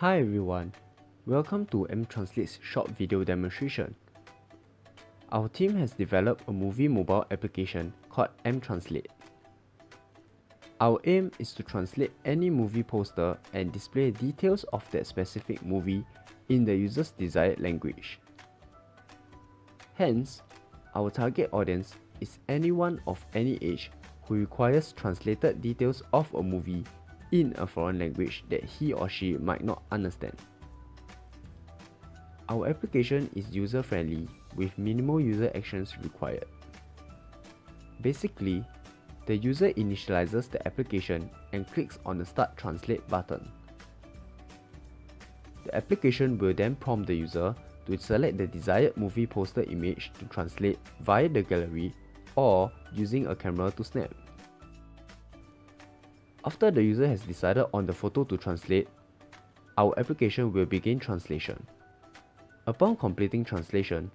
Hi everyone, welcome to mTranslate's short video demonstration. Our team has developed a movie mobile application called mTranslate. Our aim is to translate any movie poster and display details of that specific movie in the user's desired language. Hence, our target audience is anyone of any age who requires translated details of a movie in a foreign language that he or she might not understand. Our application is user-friendly with minimal user actions required. Basically, the user initializes the application and clicks on the Start Translate button. The application will then prompt the user to select the desired movie poster image to translate via the gallery or using a camera to snap. After the user has decided on the photo to translate, our application will begin translation. Upon completing translation,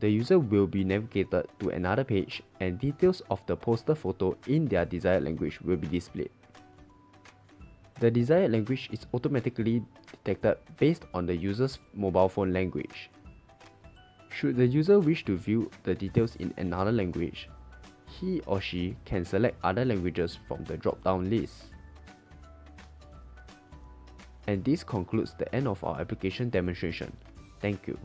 the user will be navigated to another page and details of the poster photo in their desired language will be displayed. The desired language is automatically detected based on the user's mobile phone language. Should the user wish to view the details in another language, he or she can select other languages from the drop-down list. And this concludes the end of our application demonstration. Thank you.